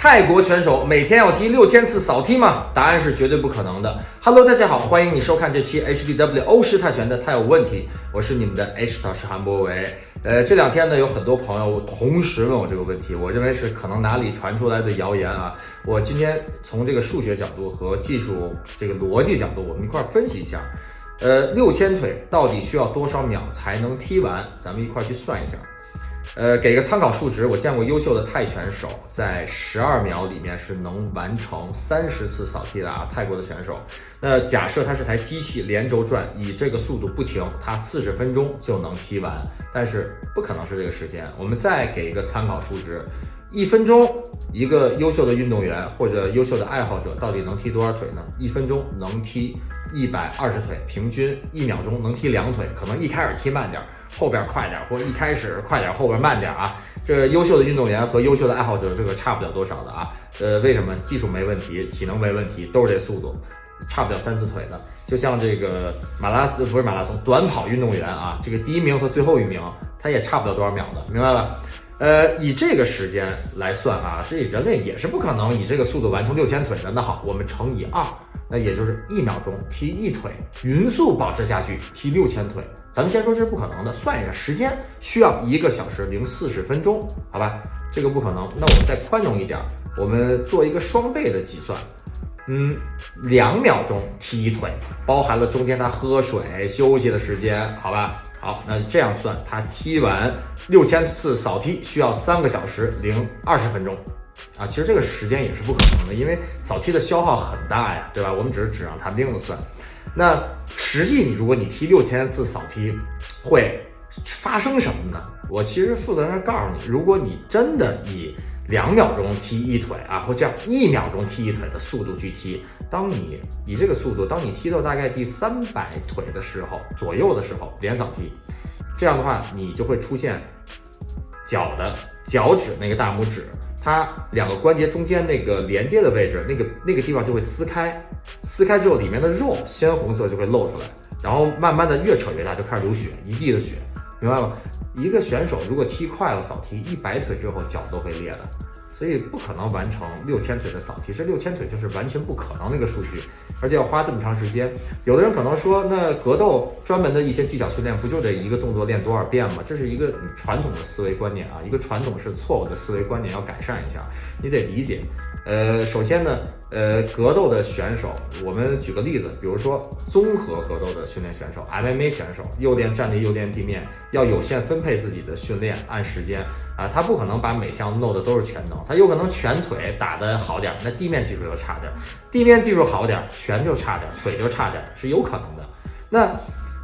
泰国拳手每天要踢六千次扫踢吗？答案是绝对不可能的。Hello，大家好，欢迎你收看这期 HBW 欧式泰拳的泰有问题，我是你们的 H 导师韩博维。呃，这两天呢，有很多朋友同时问我这个问题，我认为是可能哪里传出来的谣言啊。我今天从这个数学角度和技术这个逻辑角度，我们一块分析一下。呃，六千腿到底需要多少秒才能踢完？咱们一块去算一下。呃，给个参考数值，我见过优秀的泰拳手在十二秒里面是能完成三十次扫踢的啊，泰国的选手。那假设他是台机器连轴转，以这个速度不停，他四十分钟就能踢完，但是不可能是这个时间。我们再给一个参考数值，一分钟一个优秀的运动员或者优秀的爱好者到底能踢多少腿呢？一分钟能踢一百二十腿，平均一秒钟能踢两腿，可能一开始踢慢点。后边快点，或者一开始快点，后边慢点啊！这优秀的运动员和优秀的爱好者，这个差不了多少的啊。呃，为什么？技术没问题，体能没问题，都是这速度，差不了三四腿的。就像这个马拉松不是马拉松，短跑运动员啊，这个第一名和最后一名，他也差不了多少秒的，明白吧？呃，以这个时间来算啊，这人类也是不可能以这个速度完成六千腿的。那好，我们乘以二。那也就是一秒钟踢一腿，匀速保持下去踢六千腿。咱们先说这是不可能的，算一下时间需要一个小时零四十分钟，好吧？这个不可能。那我们再宽容一点，我们做一个双倍的计算。嗯，两秒钟踢一腿，包含了中间他喝水休息的时间，好吧？好，那这样算，他踢完六千次扫踢需要三个小时零二十分钟。啊，其实这个时间也是不可能的，因为扫踢的消耗很大呀，对吧？我们只是纸上谈兵的算。那实际你如果你踢六千次扫踢，会发生什么呢？我其实负责任告诉你，如果你真的以两秒钟踢一腿啊，或这样一秒钟踢一腿的速度去踢，当你以这个速度，当你踢到大概第三百腿的时候左右的时候，连扫踢，这样的话你就会出现脚的脚趾那个大拇指。它两个关节中间那个连接的位置，那个那个地方就会撕开，撕开之后里面的肉鲜红色就会露出来，然后慢慢的越扯越大，就开始流血，一地的血，明白吗？一个选手如果踢快了扫踢一百腿之后脚都会裂的，所以不可能完成六千腿的扫踢，这六千腿就是完全不可能的一个数据。而且要花这么长时间，有的人可能说，那格斗专门的一些技巧训练，不就得一个动作练多少遍吗？这是一个传统的思维观念啊，一个传统是错误的思维观念，要改善一下。你得理解，呃，首先呢，呃，格斗的选手，我们举个例子，比如说综合格斗的训练选手，MMA 选手，又练站立又练地面，要有限分配自己的训练，按时间。啊，他不可能把每项弄的都是全能，他有可能拳腿打的好点，那地面技术就差点；地面技术好点，拳就差点，腿就差点，是有可能的。那，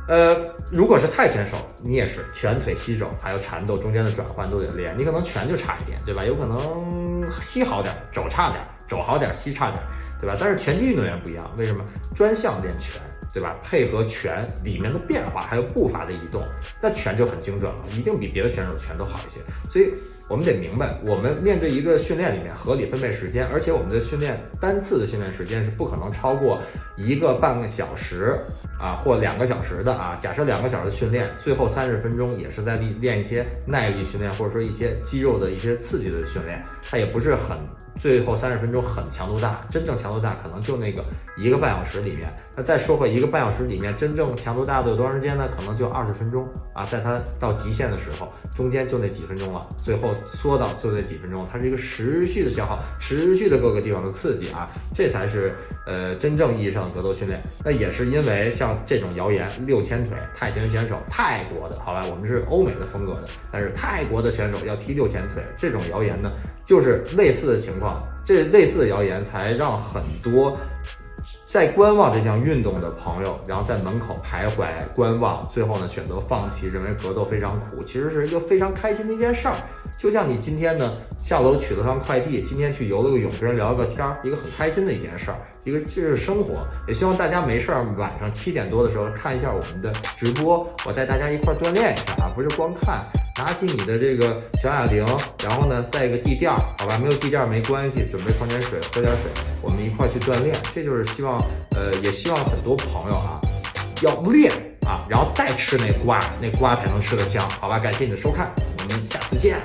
呃，如果是泰拳手，你也是拳腿膝肘还有缠斗中间的转换都得练，你可能拳就差一点，对吧？有可能膝好点，肘差点，肘好点，膝差点，对吧？但是拳击运动员不一样，为什么？专项练拳。对吧？配合拳里面的变化，还有步伐的移动，那拳就很精准了，一定比别的选手拳都好一些。所以，我们得明白，我们面对一个训练里面合理分配时间，而且我们的训练单次的训练时间是不可能超过一个半个小时啊，或两个小时的啊。假设两个小时的训练，最后三十分钟也是在练练一些耐力训练，或者说一些肌肉的一些刺激的训练，它也不是很最后三十分钟很强度大，真正强度大可能就那个一个半小时里面。那再说回一个。半小时里面，真正强度大的有多长时间呢？可能就二十分钟啊，在它到极限的时候，中间就那几分钟了，最后缩到就那几分钟，它是一个持续的消耗，持续的各个地方的刺激啊，这才是呃真正意义上的格斗训练。那也是因为像这种谣言，六千腿泰拳选手，泰国的好吧，我们是欧美的风格的，但是泰国的选手要踢六千腿，这种谣言呢，就是类似的情况，这类似的谣言才让很多。在观望这项运动的朋友，然后在门口徘徊观望，最后呢选择放弃，认为格斗非常苦，其实是一个非常开心的一件事儿。就像你今天呢下楼取了趟快递，今天去游了个泳，跟人聊了个天儿，一个很开心的一件事儿，一个这是生活。也希望大家没事儿晚上七点多的时候看一下我们的直播，我带大家一块锻炼一下啊，不是光看。拿起你的这个小哑铃，然后呢带一个地垫儿，好吧？没有地垫儿没关系，准备矿泉水，喝点水，我们一块去锻炼。这就是希望，呃，也希望很多朋友啊，要练啊，然后再吃那瓜，那瓜才能吃得香，好吧？感谢你的收看，我们下次见。